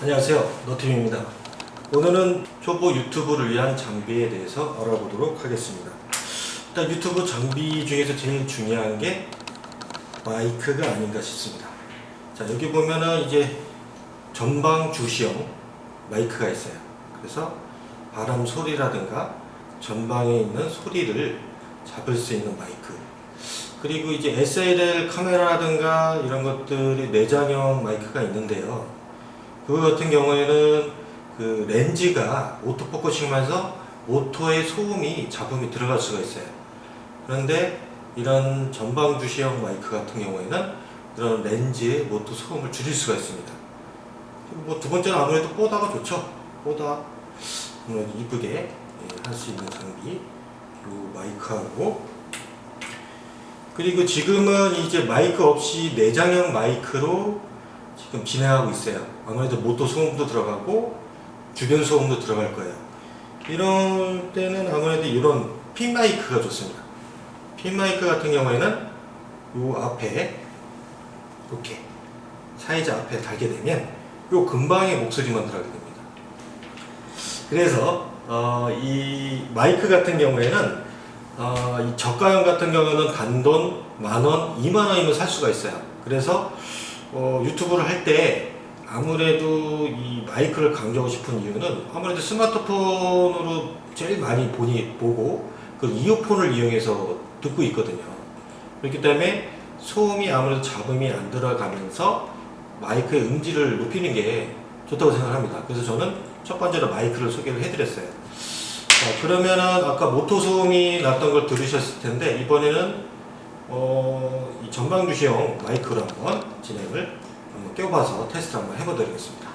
안녕하세요. 노팀입니다. 오늘은 초보 유튜브를 위한 장비에 대해서 알아보도록 하겠습니다. 일단 유튜브 장비 중에서 제일 중요한 게 마이크가 아닌가 싶습니다. 자 여기 보면은 이제 전방 주시형 마이크가 있어요. 그래서 바람 소리라든가 전방에 있는 소리를 잡을 수 있는 마이크. 그리고 이제 SLR 카메라라든가 이런 것들이 내장형 마이크가 있는데요 그거 같은 경우에는 그 렌즈가 auto focusing하면서 모터의 소음이 잡음이 들어갈 수가 있어요. 그런데 이런 전방 주시형 마이크 같은 경우에는 그런 렌즈의 모터 소음을 줄일 수가 있습니다. 뭐 두 번째는 아무래도 뽀다가 좋죠. 뽀다 아무래도 이쁘게 예, 할수 있는 장비 이 마이크하고 그리고 지금은 이제 마이크 없이 내장형 마이크로 지금 진행하고 있어요. 아무래도 모터 소음도 들어가고 주변 소음도 들어갈 거예요. 이럴 때는 아무래도 이런 핀 마이크가 좋습니다. 핀 마이크 같은 경우에는 요 앞에 이렇게 사이즈 앞에 달게 되면 요 근방에 목소리만 들어가게 됩니다. 그래서 어, 이 마이크 같은 경우에는 어, 이 저가형 같은 경우는 단돈 만원, 이만원이면 살 수가 있어요. 그래서 어, 유튜브를 할 때 아무래도 이 마이크를 강조하고 싶은 이유는 아무래도 스마트폰으로 제일 많이 보니 보고 그 이어폰을 이용해서 듣고 있거든요. 그렇기 때문에 소음이 아무래도 잡음이 안 들어가면서 마이크의 음질을 높이는 게 좋다고 생각합니다. 그래서 저는 첫 번째로 마이크를 소개를 해드렸어요. 자, 그러면은 아까 모터 소음이 났던 걸 들으셨을 텐데 이번에는 어, 이 전방 주시형 마이크로 한번 진행을 한번 껴봐서 테스트 한번 해보도록 하겠습니다.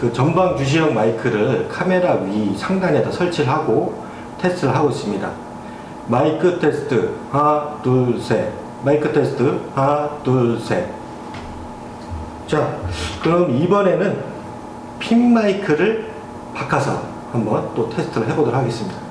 그 전방 주시형 마이크를 카메라 위 상단에다 설치를 하고 테스트를 하고 있습니다. 마이크 테스트 하나 둘 셋 마이크 테스트 하나 둘 셋 자 그럼 이번에는 핀 마이크를 바꿔서 한번 또 테스트를 해보도록 하겠습니다.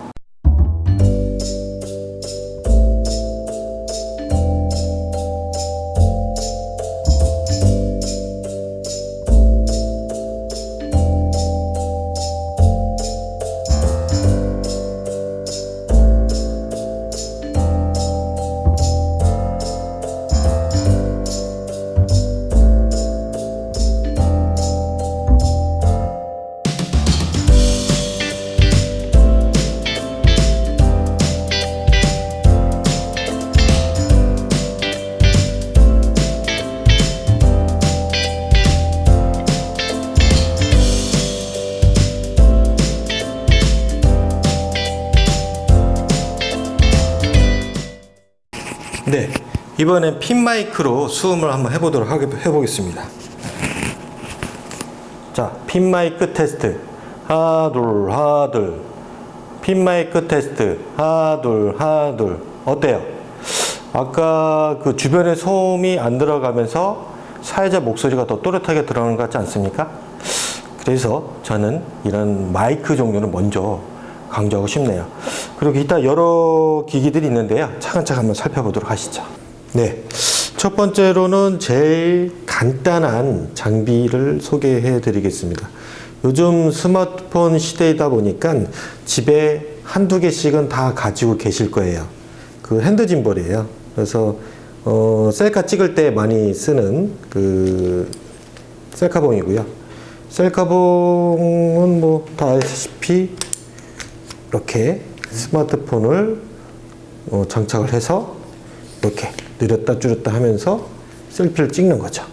이번엔 핀 마이크로 수음을 한번 해보도록 하게, 해보겠습니다. 자, 핀 마이크 테스트. 하나, 둘, 하나, 둘. 핀 마이크 테스트. 하나, 둘, 하나, 둘. 어때요? 아까 그 주변에 소음이 안 들어가면서 사회자 목소리가 더 또렷하게 들어가는 것 같지 않습니까? 그래서 저는 이런 마이크 종류는 먼저 강조하고 싶네요. 그리고 이따 여러 기기들이 있는데요. 차근차근 한번 살펴보도록 하시죠. 네. 첫 번째로는 제일 간단한 장비를 소개해 드리겠습니다. 요즘 스마트폰 시대이다 보니까 집에 한두 개씩은 다 가지고 계실 거예요. 그 핸드 짐벌이에요. 그래서 어, 셀카 찍을 때 많이 쓰는 그 셀카봉이고요. 셀카봉은 뭐 다 아시다시피 이렇게 스마트폰을 어, 장착을 해서 이렇게 느렸다 줄였다 하면서 셀피를 찍는 거죠.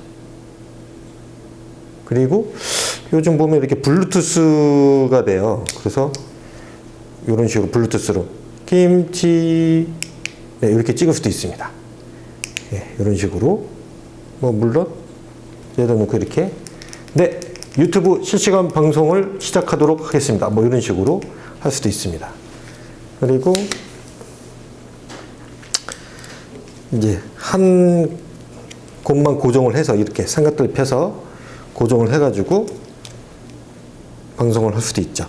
그리고 요즘 보면 이렇게 블루투스가 돼요. 그래서 이런 식으로 블루투스로 김치 네, 이렇게 찍을 수도 있습니다. 예, 이런 식으로 뭐 물론 여기다 놓고 이렇게 네 유튜브 실시간 방송을 시작하도록 하겠습니다. 뭐 이런 식으로 할 수도 있습니다. 그리고 이제 한 곳만 고정을 해서 이렇게 삼각대를 펴서 고정을 해가지고 방송을 할 수도 있죠.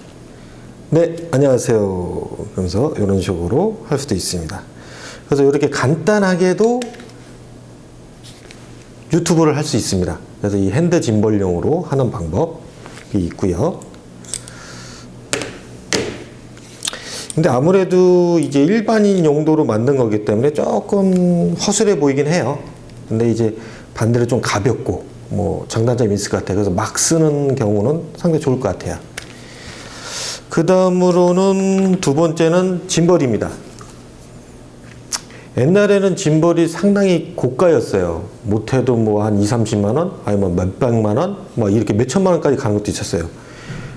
네, 안녕하세요. 그러면서 이런 식으로 할 수도 있습니다. 그래서 이렇게 간단하게도 유튜브를 할 수 있습니다. 그래서 이 핸드 짐벌용으로 하는 방법이 있고요. 근데 아무래도 이제 일반인 용도로 만든 거기 때문에 조금 허술해 보이긴 해요. 근데 이제 반대로 좀 가볍고 뭐 장단점이 있을 것 같아요. 그래서 막 쓰는 경우는 상당히 좋을 것 같아요. 그 다음으로는 두 번째는 짐벌입니다. 옛날에는 짐벌이 상당히 고가였어요. 못해도 뭐 한 2, 30만 원, 아니면 몇 백만 원, 뭐 이렇게 몇 천만 원까지 가는 것도 있었어요.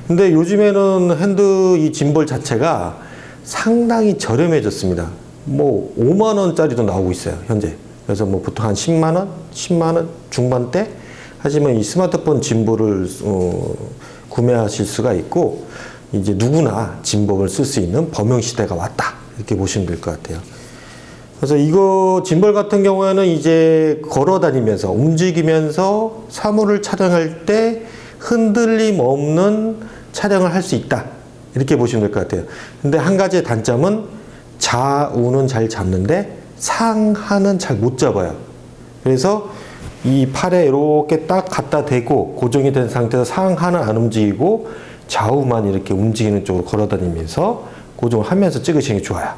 근데 요즘에는 핸드 이 짐벌 자체가 상당히 저렴해졌습니다. 뭐 5만 원짜리도 나오고 있어요, 현재. 그래서 뭐 보통 한 10만 원, 10만 원 중반대 하지만 이 스마트폰 짐벌을 어, 구매하실 수가 있고 이제 누구나 짐벌을 쓸 수 있는 범용 시대가 왔다 이렇게 보시면 될 것 같아요. 그래서 이거 짐벌 같은 경우에는 이제 걸어 다니면서 움직이면서 사물을 촬영할 때 흔들림 없는 촬영을 할 수 있다. 이렇게 보시면 될 것 같아요. 근데 한 가지의 단점은 좌우는 잘 잡는데 상하는 잘 못 잡아요. 그래서 이 팔에 이렇게 딱 갖다 대고 고정이 된 상태에서 상하는 안 움직이고 좌우만 이렇게 움직이는 쪽으로 걸어 다니면서 고정을 하면서 찍으시는 게 좋아요.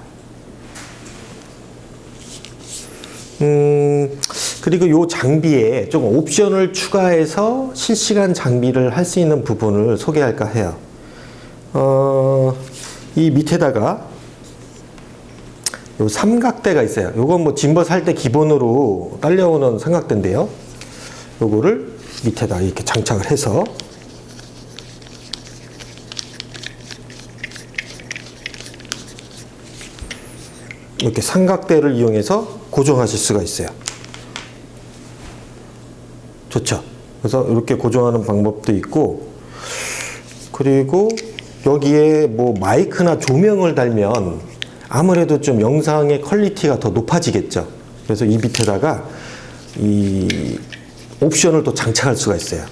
음, 그리고 이 장비에 조금 옵션을 추가해서 실시간 장비를 할 수 있는 부분을 소개할까 해요. 어, 이 밑에다가 요 삼각대가 있어요. 요건 뭐 짐버 살때 기본으로 딸려오는 삼각대인데요. 요거를 밑에다 이렇게 장착을 해서 이렇게 삼각대를 이용해서 고정하실 수가 있어요. 좋죠. 그래서 이렇게 고정하는 방법도 있고, 그리고 여기에 뭐 마이크나 조명을 달면 아무래도 좀 영상의 quality가 더 높아지겠죠. 그래서 이 밑에다가 이 옵션을 또 장착할 수가 있어요.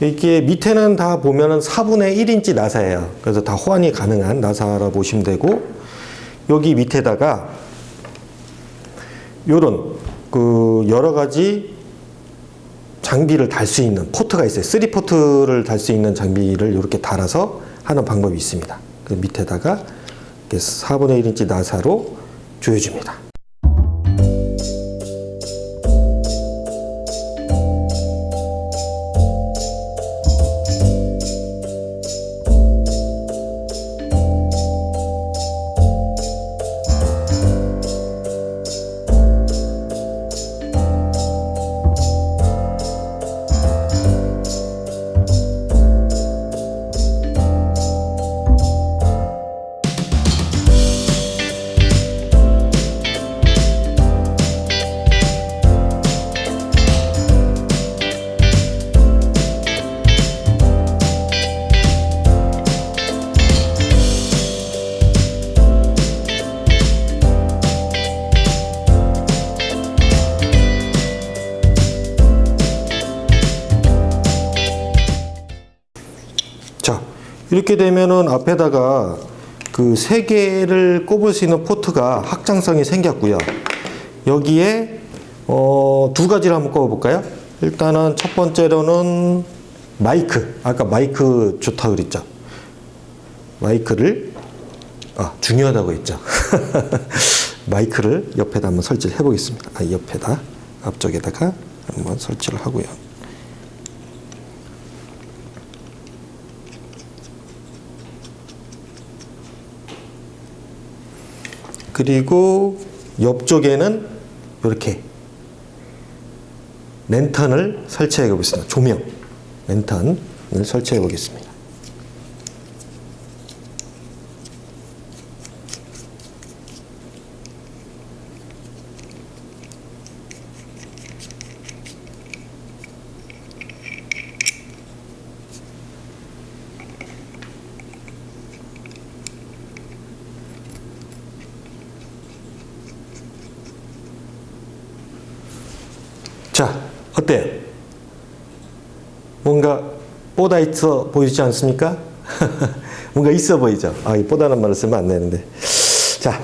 이게 밑에는 다 보면은 4분의 1인치 나사예요. 그래서 다 호환이 가능한 나사라 보시면 되고, 여기 밑에다가 요런 그 여러 가지 장비를 달 수 있는 포트가 있어요. 3포트를 달 수 있는 장비를 이렇게 달아서 하는 방법이 있습니다. 그 밑에다가 이렇게 4분의 1인치 나사로 조여줍니다. 이렇게 되면은 앞에다가 그 세 개를 꼽을 수 있는 포트가 확장성이 생겼고요. 여기에 어, 두 가지를 한번 꼽아볼까요? 일단은 첫 번째로는 마이크. 아까 마이크 좋다 그랬죠. 마이크를 아 중요하다고 했죠. 마이크를 옆에다 한번 설치를 해보겠습니다. 아, 옆에다 앞쪽에다가 한번 설치를 하고요. 그리고 옆쪽에는 이렇게 랜턴을 설치해 보겠습니다. 조명 랜턴을 설치해 보겠습니다. 자, 어때요? 뭔가 뽀다 있어 보이지 않습니까? 뭔가 있어 보이죠? 아, 이 뽀다는 말을 쓰면 안 되는데. 자,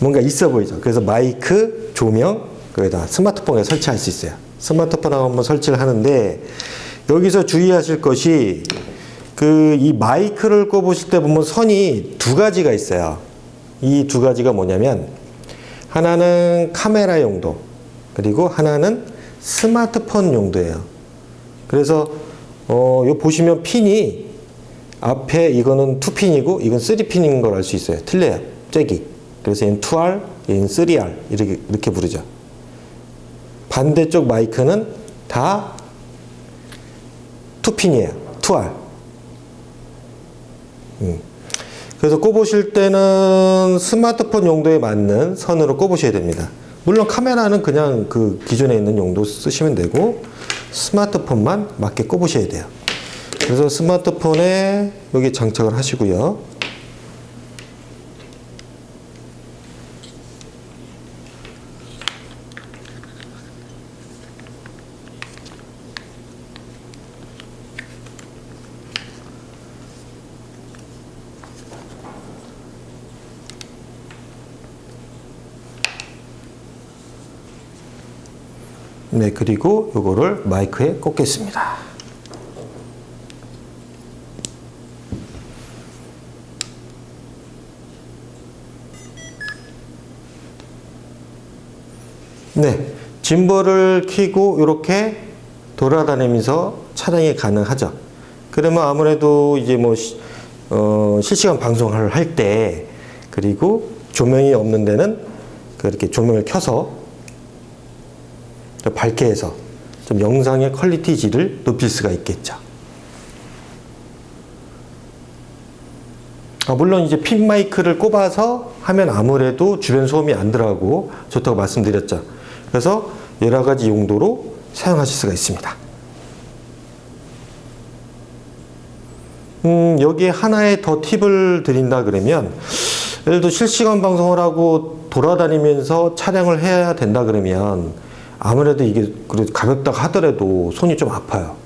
뭔가 있어 보이죠? 그래서 마이크, 조명, 거기다 스마트폰에 설치할 수 있어요. 스마트폰하고 한번 설치를 하는데, 여기서 주의하실 것이, 그, 이 마이크를 꼽으실 때 보면 선이 두 가지가 있어요. 이 두 가지가 뭐냐면, 하나는 카메라 용도, 그리고 하나는 스마트폰 용도예요. 그래서 어, 요 보시면 핀이 앞에 이거는 2핀이고 이건 3핀인 걸 알 수 있어요. 틀려요. 잭이. 그래서 얘는 2R, 얘는 3R 이렇게 이렇게 부르죠. 반대쪽 마이크는 다 2핀이에요. 2R. 음. 그래서 꼽으실 때는 스마트폰 용도에 맞는 선으로 꼽으셔야 됩니다. 물론 카메라는 그냥 그 기존에 있는 용도 쓰시면 되고 스마트폰만 맞게 꼽으셔야 돼요. 그래서 스마트폰에 여기 장착을 하시고요. 네, 그리고 요거를 마이크에 꽂겠습니다. 네, 짐벌을 켜고 이렇게 돌아다니면서 촬영이 가능하죠. 그러면 아무래도 이제 뭐 시- 어, 실시간 방송을 할 때 그리고 조명이 없는 데는 그렇게 조명을 켜서 좀 밝게 해서 좀 영상의 quality 질을 높일 수가 있겠죠. 아, 물론 이제 핀 마이크를 꼽아서 하면 아무래도 주변 소음이 안 들어가고 좋다고 말씀드렸죠. 그래서 여러 가지 용도로 사용하실 수가 있습니다. 음, 여기에 하나의 더 팁을 드린다 그러면 예를 들어 실시간 방송을 하고 돌아다니면서 촬영을 해야 된다 그러면 아무래도 이게 가볍다고 하더라도 손이 좀 아파요.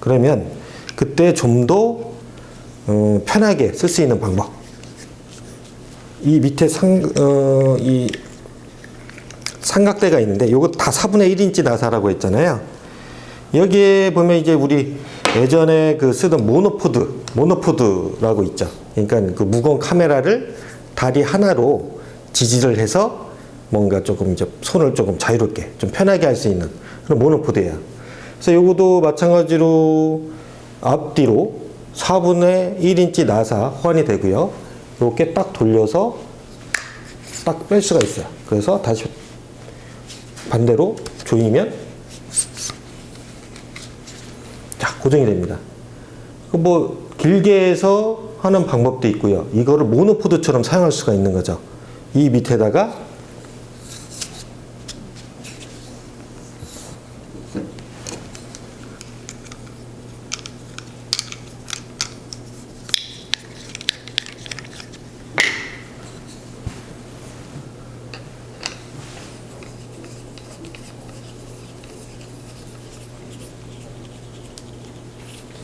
그러면 그때 좀더 어, 편하게 쓸 수 있는 방법. 이 밑에 상, 어, 이 삼각대가 있는데 이거 다 4분의 1인치 나사라고 했잖아요. 여기에 보면 이제 우리 예전에 그 쓰던 모노포드, 모노포드라고 있죠. 그러니까 그 무거운 카메라를 다리 하나로 지지를 해서 뭔가 조금 이제 손을 조금 자유롭게 좀 편하게 할 수 있는 그런 모노포드예요. 그래서 요것도 마찬가지로 앞뒤로 4분의 1인치 나사 호환이 되고요. 이렇게 딱 돌려서 딱 뺄 수가 있어요. 그래서 다시 반대로 조이면 자 고정이 됩니다. 그뭐 길게 해서 하는 방법도 있고요. 이거를 모노포드처럼 사용할 수가 있는 거죠. 이 밑에다가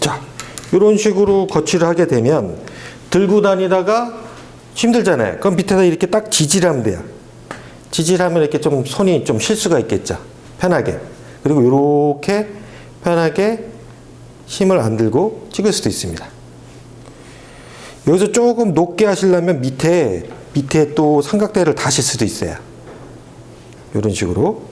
자, 이런 식으로 거치를 하게 되면 들고 다니다가 힘들잖아요. 그럼 밑에다 이렇게 딱 지지하면 돼요. 지지하면 이렇게 좀 손이 좀 쉴 수가 있겠죠. 편하게. 그리고 이렇게 편하게 힘을 안 들고 찍을 수도 있습니다. 여기서 조금 높게 하시려면 밑에 밑에 또 삼각대를 다실 수도 있어요. 이런 식으로.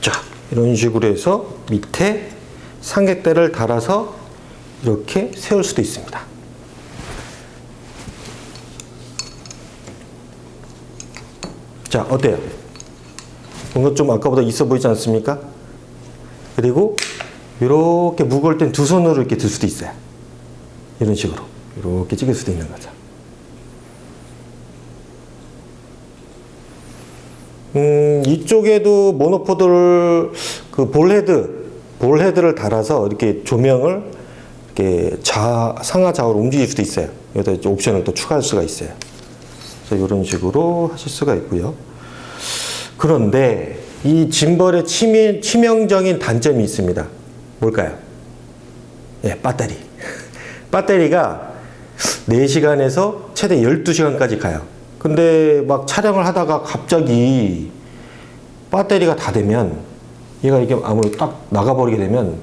자, 이런 식으로 해서 밑에 삼각대를 달아서 이렇게 세울 수도 있습니다. 자, 어때요? 뭔가 좀 아까보다 있어 보이지 않습니까? 그리고 이렇게 무거울 땐 두 손으로 이렇게 들 수도 있어요. 이런 식으로 이렇게 찍을 수도 있는 거죠. 음, 이쪽에도 모노포드를 그 볼헤드 볼헤드를 달아서 이렇게 조명을 이렇게 좌 상하 좌우로 움직일 수도 있어요. 여기다 이제 옵션을 또 추가할 수가 있어요. 그래서 이런 식으로 하실 수가 있고요. 그런데 이 짐벌의 치명, 치명적인 단점이 있습니다. 뭘까요? 예, 배터리. 배터리가 4시간에서 최대 12시간까지 가요. 근데 막 촬영을 하다가 갑자기 배터리가 다 되면 얘가 이게 아무래도 딱 나가버리게 되면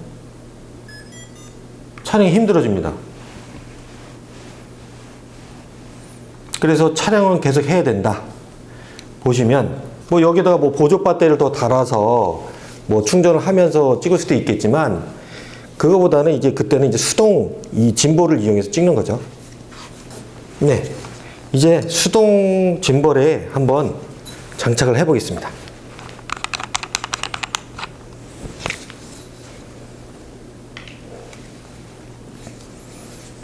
촬영이 힘들어집니다. 그래서 촬영은 계속 해야 된다. 보시면 뭐 여기다가 뭐 보조 배터리를 더 달아서 뭐 충전을 하면서 찍을 수도 있겠지만 그거보다는 이제 그때는 이제 수동 이 짐볼을 이용해서 찍는 거죠. 네. 이제 수동 짐벌에 한번 장착을 해 보겠습니다.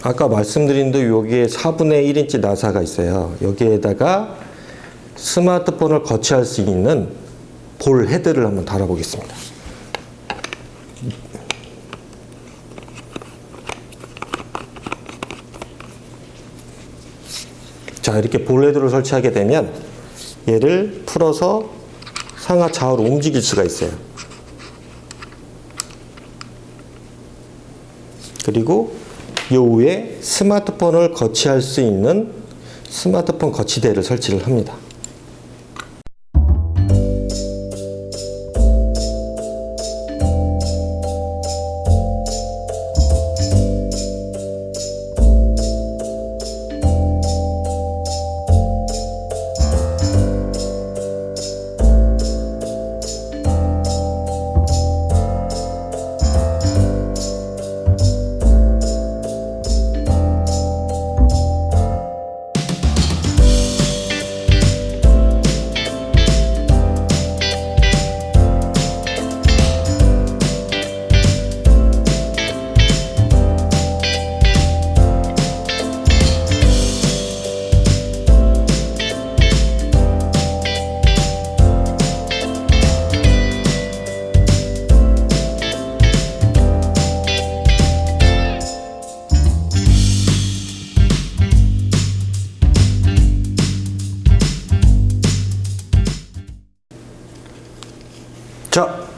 아까 말씀드린 대로 여기에 4분의 1인치 나사가 있어요. 여기에다가 스마트폰을 거치할 수 있는 볼 헤드를 한번 달아보겠습니다. 자, 이렇게 볼 헤드를 설치하게 되면 얘를 풀어서 상하 좌우로 움직일 수가 있어요. 그리고 요 위에 스마트폰을 거치할 수 있는 스마트폰 거치대를 설치를 합니다.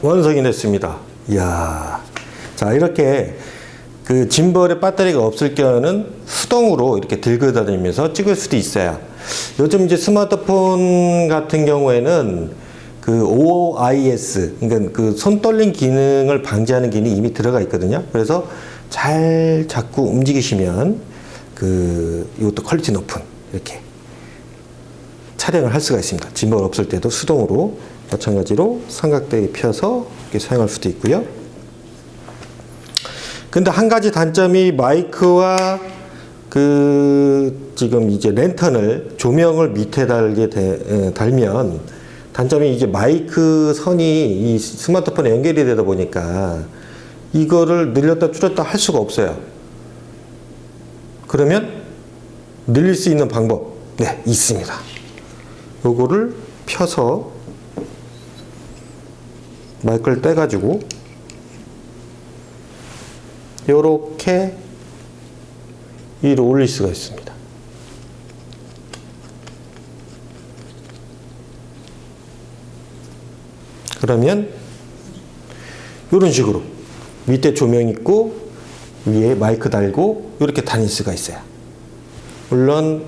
완성이 됐습니다. 이야. 자, 이렇게 그 짐벌에 배터리가 없을 경우는 수동으로 이렇게 들고 다니면서 찍을 수도 있어요. 요즘 이제 스마트폰 같은 경우에는 그 OIS, 그러니까 그 손 떨림 기능을 방지하는 기능이 이미 들어가 있거든요. 그래서 잘 자꾸 움직이시면 그 이것도 퀄리티 높은 이렇게 촬영을 할 수가 있습니다. 짐벌 없을 때도 수동으로 마찬가지로 삼각대에 펴서 이렇게 사용할 수도 있고요. 근데 한 가지 단점이 마이크와 그 지금 이제 랜턴을 조명을 밑에 달게 되, 에, 달면 단점이 이제 마이크 선이 이 스마트폰에 연결이 되다 보니까 이거를 늘렸다 줄였다 할 수가 없어요. 그러면 늘릴 수 있는 방법 네 있습니다. 요거를 펴서 마이크를 떼가지고 이렇게 위로 올릴 수가 있습니다. 그러면 이런 식으로 밑에 조명 있고 위에 마이크 달고 이렇게 다닐 수가 있어요. 물론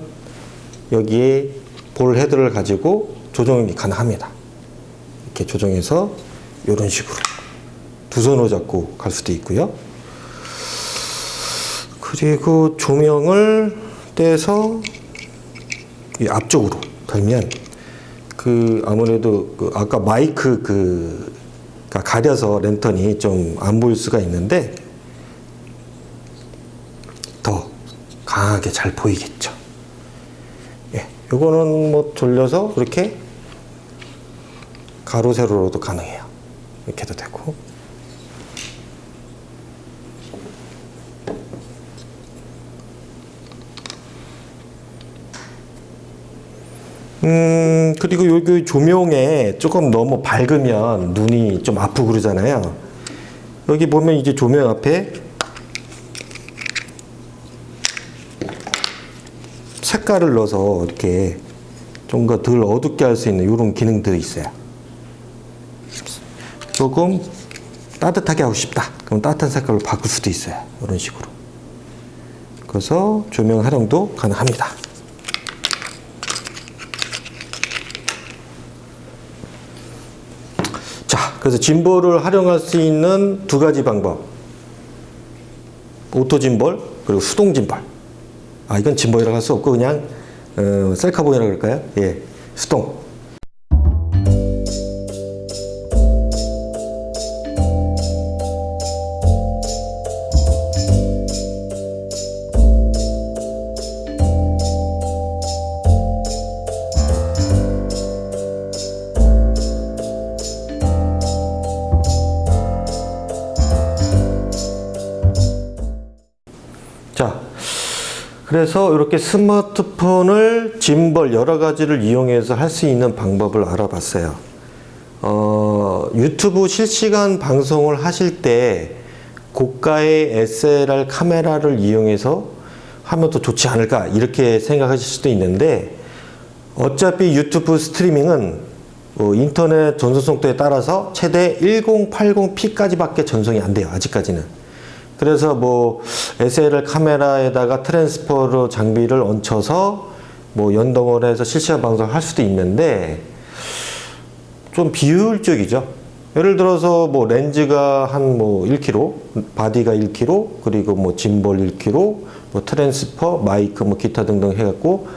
여기에 볼 헤드를 가지고 조정이 가능합니다. 이렇게 조정해서 이런 식으로 두 손으로 잡고 갈 수도 있고요. 그리고 조명을 떼서 이 앞쪽으로 달면 그 아무래도 그 아까 마이크 그 가려서 랜턴이 좀 안 보일 수가 있는데 더 강하게 잘 보이겠죠. 예, 요거는 뭐 돌려서 이렇게 가로 세로로도 가능해요. 이렇게도 되고. 음, 그리고 여기 조명에 조금 너무 밝으면 눈이 좀 아프고 그러잖아요. 여기 보면 이제 조명 앞에 색깔을 넣어서 이렇게 좀 더 덜 어둡게 할 수 있는 이런 기능들이 있어요. 조금 따뜻하게 하고 싶다. 그럼 따뜻한 색깔로 바꿀 수도 있어요. 이런 식으로. 그래서 조명 활용도 가능합니다. 자, 그래서 짐벌을 활용할 수 있는 두 가지 방법. auto 짐벌, 그리고 수동 짐벌. 아, 이건 짐벌이라고 할 수 없고, 그냥, 어, 셀카봉이라고 그럴까요? 예, 수동. 그래서 이렇게 스마트폰을 짐벌 여러 가지를 이용해서 할 수 있는 방법을 알아봤어요. 어, 유튜브 실시간 방송을 하실 때 고가의 SLR 카메라를 이용해서 하면 더 좋지 않을까 이렇게 생각하실 수도 있는데 어차피 유튜브 스트리밍은 어, 인터넷 전송 속도에 따라서 최대 1080p까지밖에 전송이 안 돼요. 아직까지는. 그래서 뭐 SLR 카메라에다가 transferer 장비를 얹혀서 뭐 연동을 해서 실시간 방송을 할 수도 있는데 좀 비효율적이죠. 예를 들어서 뭐 렌즈가 한 뭐 1kg, 바디가 1kg, 그리고 뭐 짐볼 1kg, 뭐 transfer, 마이크 뭐 기타 등등 해갖고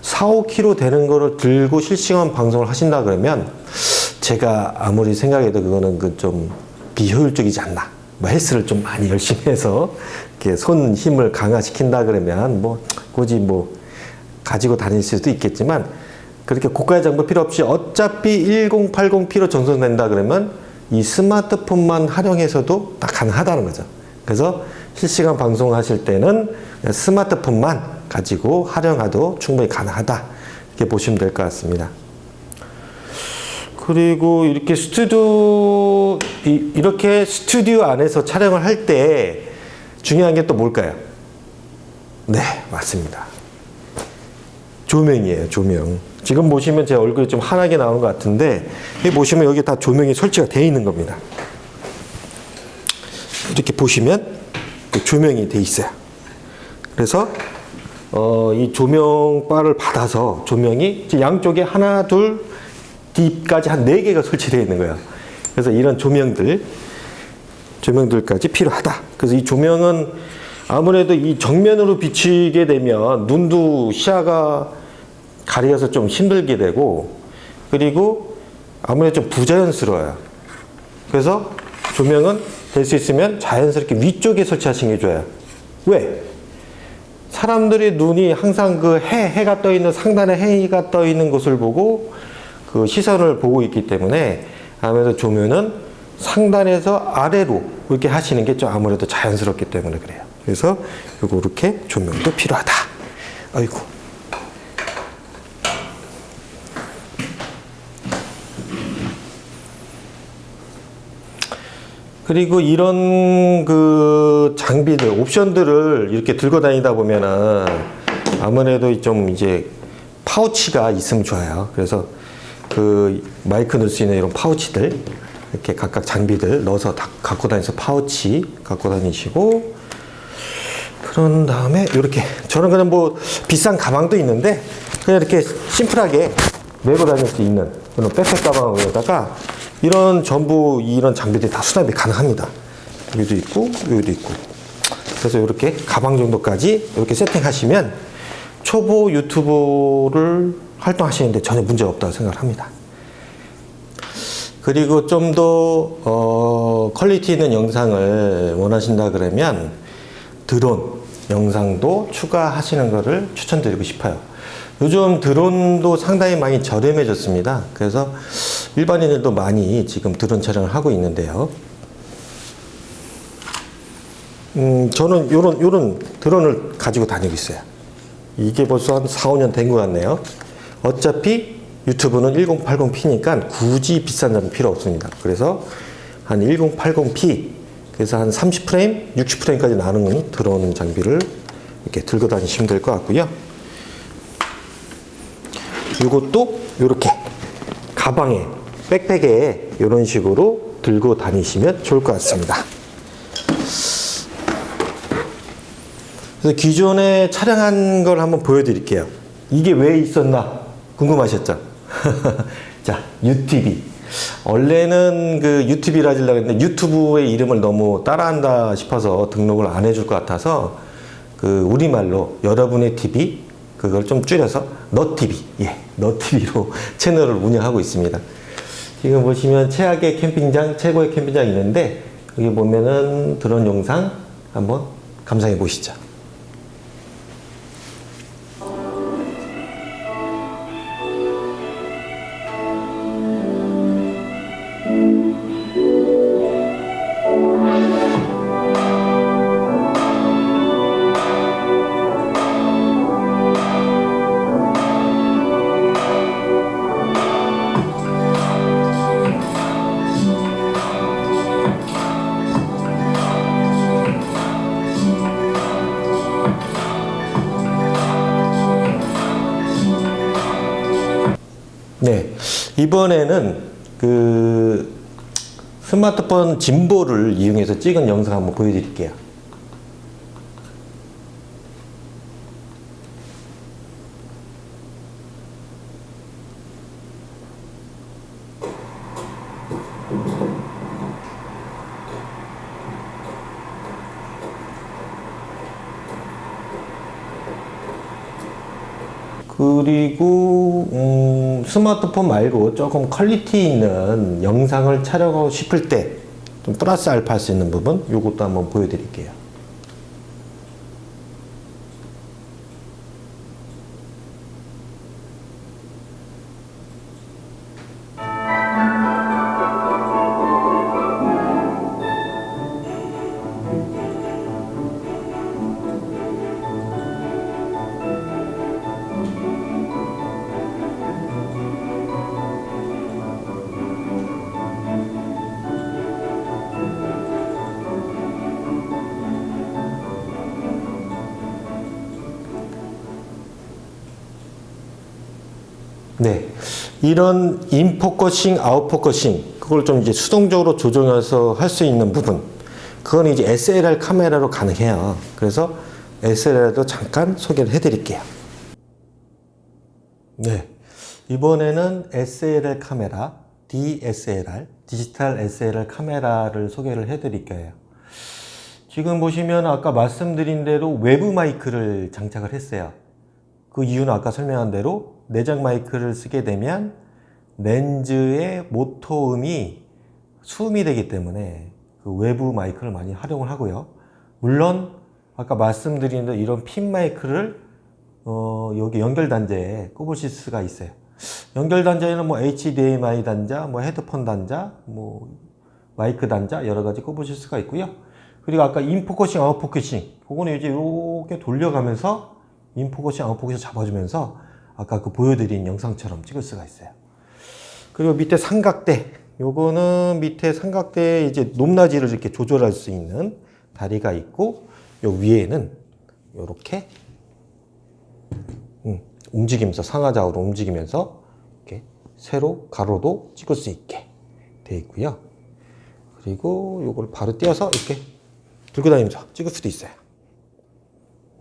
4, 5kg 되는 거를 들고 실시간 방송을 하신다 그러면 제가 아무리 생각해도 그거는 그 좀 비효율적이지 않나. 뭐 헬스를 좀 많이 열심히 해서 이렇게 손 힘을 강화시킨다 그러면 뭐 굳이 뭐 가지고 다닐 수도 있겠지만 그렇게 고가의 장비 필요 없이 어차피 1080p로 전송된다 그러면 이 스마트폰만 활용해서도 다 가능하다는 거죠. 그래서 실시간 방송하실 때는 스마트폰만 가지고 활용해도 충분히 가능하다. 이렇게 보시면 될 것 같습니다. 그리고 이렇게 스튜디오 이- 이렇게 스튜디오 안에서 촬영을 할 때 중요한 게 또 뭘까요? 네, 맞습니다. 조명이에요, 조명. 지금 보시면 제 얼굴이 좀 환하게 나오는 것 같은데 여기 보시면 여기 다 조명이 설치가 되어 있는 겁니다. 이렇게 보시면 그 조명이 돼 있어요. 그래서 어, 이 조명바를 받아서 조명이 양쪽에 하나, 둘, 딥까지 한네 개가 설치되어 있는 거예요. 그래서 이런 조명들, 조명들까지 필요하다. 그래서 이 조명은 아무래도 이 정면으로 비치게 되면 눈도 시야가 가려서 좀 힘들게 되고 그리고 아무래도 좀 부자연스러워요. 그래서 조명은 될 수 있으면 자연스럽게 위쪽에 설치하시는 게 좋아요. 왜? 사람들의 눈이 항상 그 해, 해가 떠 있는 상단에 해가 떠 있는 곳을 보고 그 시선을 보고 있기 때문에 아무래도 조명은 상단에서 아래로 이렇게 하시는 게 좀 아무래도 자연스럽기 때문에 그래요. 그래서 이렇게 조명도 필요하다. 아이고. 그리고 이런 그 장비들, 옵션들을 이렇게 들고 다니다 보면은 아무래도 좀 이제 파우치가 있으면 좋아요. 그래서 그 마이크 넣을 수 있는 이런 파우치들 이렇게 각각 장비들 넣어서 다 갖고 다니서 파우치 갖고 다니시고 그런 다음에 이렇게 저는 그냥 뭐 비싼 가방도 있는데 그냥 이렇게 심플하게 메고 다닐 수 있는 그런 백팩 가방에다가 이런 전부 이런 장비들이 다 수납이 가능합니다. 여기도 있고 여기도 있고 그래서 이렇게 가방 정도까지 이렇게 세팅하시면 초보 유튜버를 활동하시는데 전혀 문제가 없다고 생각을 합니다. 그리고 좀더 어, quality 있는 영상을 원하신다 그러면 드론 영상도 추가하시는 것을 추천드리고 싶어요. 요즘 드론도 상당히 많이 저렴해졌습니다. 그래서 일반인들도 많이 지금 드론 촬영을 하고 있는데요. 음, 저는 요런, 요런 드론을 가지고 다니고 있어요. 이게 벌써 한 4, 5년 된 것 같네요. 어차피 유튜브는 1080p니까 굳이 비싼 장비 필요 없습니다. 그래서 한 1080p, 그래서 한 30프레임, 60프레임까지 나는 드론 장비를 이렇게 들고 다니시면 될 것 같고요. 이것도 이렇게 가방에, 백팩에 이런 식으로 들고 다니시면 좋을 것 같습니다. 그래서 기존에 촬영한 걸 한번 보여드릴게요. 이게 왜 있었나 궁금하셨죠? 자, UTV. 원래는 그 UTV를 하려고 했는데 유튜브의 이름을 너무 따라한다 싶어서 등록을 안 해줄 것 같아서 그 우리말로 여러분의 TV 그걸 좀 줄여서 너TV, 예, 너TV로 채널을 운영하고 있습니다. 지금 보시면 최악의 캠핑장, 최고의 캠핑장 있는데 여기 보면은 드론 영상 한번 감상해 보시죠. 네. 이번에는 그 스마트폰 짐볼을 이용해서 찍은 영상 한번 보여드릴게요. 그리고 음, 스마트폰 말고 조금 quality 있는 영상을 촬영하고 싶을 때 좀 플러스 알파 할 수 있는 부분 이것도 한번 보여드릴게요. 이런 in focusing, out focusing, 그걸 좀 이제 수동적으로 조정해서 할 수 있는 부분. 그건 이제 SLR 카메라로 가능해요. 그래서 SLR도 잠깐 소개를 해 드릴게요. 네. 이번에는 SLR 카메라, DSLR, 디지털 SLR 카메라를 소개를 해 드릴게요. 지금 보시면 아까 말씀드린 대로 외부 마이크를 장착을 했어요. 그 이유는 아까 설명한 대로 내장 마이크를 쓰게 되면 렌즈의 모터음이 수음이 되기 때문에 그 외부 마이크를 많이 활용을 하고요. 물론 아까 말씀드린 대로 이런 핀 마이크를 어, 여기 연결 단자에 꼽으실 수가 있어요. 연결 단자에는 뭐 HDMI 단자, 뭐 헤드폰 단자, 뭐 마이크 단자 여러 가지 꼽으실 수가 있고요. 그리고 아까 in focusing, out focusing 그거는 이제 이렇게 돌려가면서 in focusing, out focusing 잡아주면서 아까 그 보여드린 영상처럼 찍을 수가 있어요. 그리고 밑에 삼각대 요거는 밑에 삼각대에 이제 높낮이를 이렇게 조절할 수 있는 다리가 있고 요 위에는 요렇게 음, 움직이면서 상하좌우로 움직이면서 이렇게 세로 가로도 찍을 수 있게 되어 있고요. 그리고 요걸 바로 띄어서 이렇게 들고 다니면서 찍을 수도 있어요.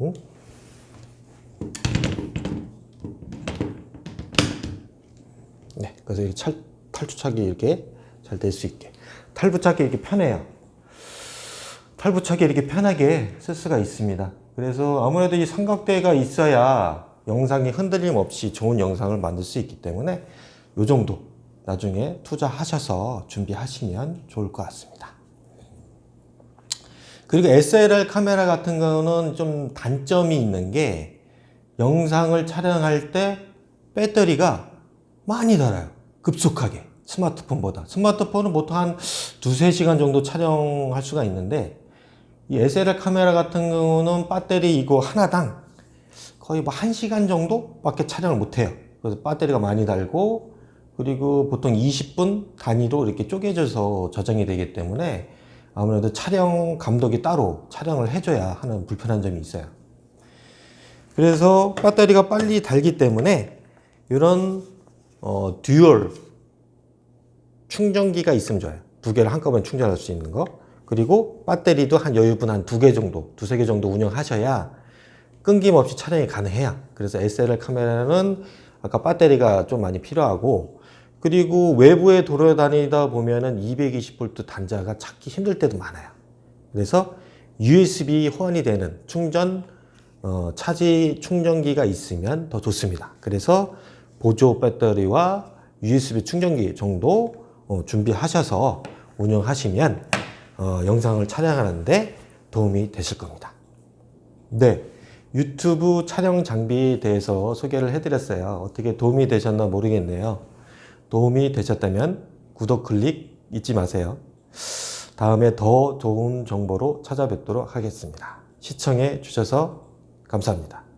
음? 네, 그래서 이 찰, 탈주착이 이렇게 잘 될 수 있게 탈부착이 이렇게 편해요. 탈부착이 이렇게 편하게 쓸 수가 있습니다. 그래서 아무래도 이 삼각대가 있어야 영상이 흔들림 없이 좋은 영상을 만들 수 있기 때문에 이 정도 나중에 투자하셔서 준비하시면 좋을 것 같습니다. 그리고 SLR 카메라 같은 경우는 좀 단점이 있는 게 영상을 촬영할 때 배터리가 많이 닳아요. 급속하게. 스마트폰보다. 스마트폰은 보통 한 두세 시간 정도 촬영할 수가 있는데 이 SLR 카메라 같은 경우는 배터리 이거 하나당 거의 뭐 1시간 정도 밖에 촬영을 못 해요. 그래서 배터리가 많이 달고 그리고 보통 20분 단위로 이렇게 쪼개져서 저장이 되기 때문에 아무래도 촬영 감독이 따로 촬영을 해줘야 하는 불편한 점이 있어요. 그래서 배터리가 빨리 달기 때문에 이런 어, dual 충전기가 있으면 좋아요. 두 개를 한꺼번에 충전할 수 있는 거. 그리고 배터리도 한 여유분 한 두 개 정도, 두세 개 정도 운영하셔야 끊김없이 촬영이 가능해요. 그래서 SLR 카메라는 아까 배터리가 좀 많이 필요하고 그리고 외부에 돌아다니다 보면은 220V 단자가 찾기 힘들 때도 많아요. 그래서 USB 호환이 되는 충전 어, 차지 충전기가 있으면 더 좋습니다. 그래서 보조 배터리와 USB 충전기 정도 어, 준비하셔서 운영하시면 어, 영상을 촬영하는데 도움이 되실 겁니다. 네. 유튜브 촬영 장비에 대해서 소개를 해드렸어요. 어떻게 도움이 되셨나 모르겠네요. 도움이 되셨다면 구독 클릭 잊지 마세요. 다음에 더 좋은 정보로 찾아뵙도록 하겠습니다. 시청해 주셔서 감사합니다.